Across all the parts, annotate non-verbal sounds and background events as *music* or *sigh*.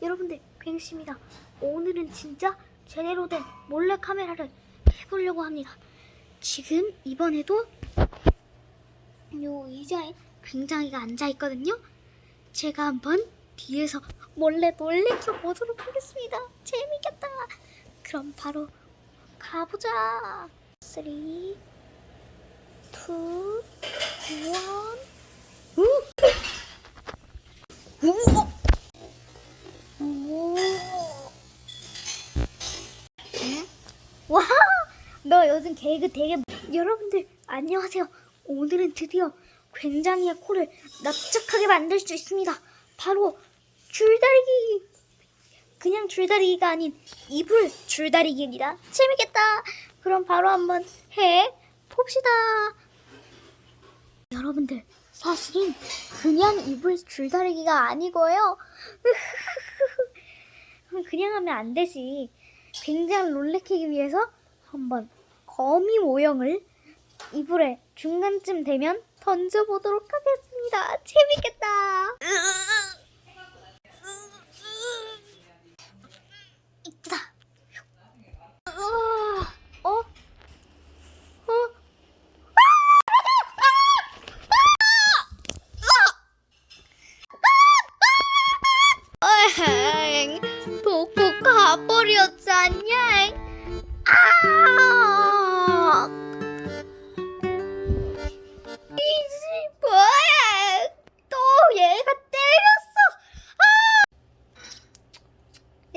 여러분들 괭씨입니다. 오늘은 진짜 제대로 된 몰래카메라를 해보려고 합니다. 지금 이번에도 요 의자에 굉장히가 앉아있거든요. 제가 한번 뒤에서 몰래 놀래켜 보도록 하겠습니다. 재밌겠다. 그럼 바로 가보자. 3, 2, 1, 너 요즘 개그 되게 여러분들 안녕하세요. 오늘은 드디어 굉장히의 코를 납작하게 만들 수 있습니다. 바로 줄다리기. 그냥 줄다리기가 아닌 이불 줄다리기입니다. 재밌겠다. 그럼 바로 한번 해 봅시다. 여러분들 사실은 그냥 이불 줄다리기가 아니고요. *laughs* 그냥 하면 안 되지. 굉장히 놀래키기 위해서 한번 거미 모형을 이불에 중간쯤 되면 던져보도록 하겠습니다. 재밌겠다. 이쁘다. 어? 어? 어? 가버렸잖냐 아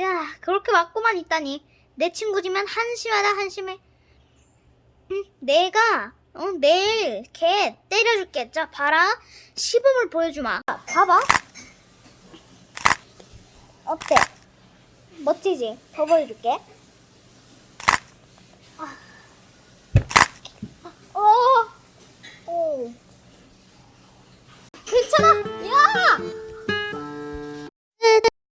야 그렇게 맞고만 있다니 내 친구지만 한심하다 한심해 응, 내가 어, 내일 걔 때려줄게 자 봐라 시범을 보여주마 봐봐 어때? 멋지지? 더 보여줄게. 아. 어. 오. 괜찮아. 야.